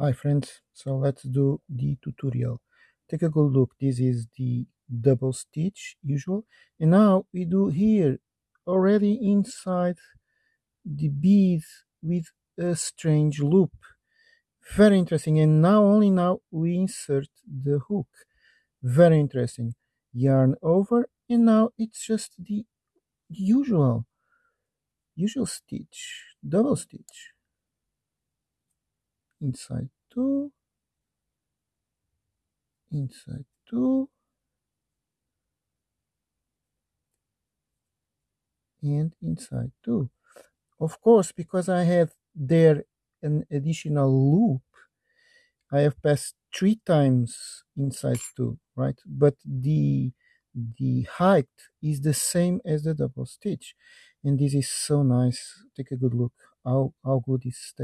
Hi friends, so let's do the tutorial. Take a good look, this is the double stitch usual. And now we do here already inside the beads with a strange loop. Very interesting. And now only now we insert the hook. Very interesting. Yarn over and now it's just the usual usual stitch, double stitch. Inside two. Inside two. And inside two. Of course because I have there an additional loop I have passed three times inside two right? But the the height is the same as the double stitch. And this is so nice. Take a good look. How how good it stays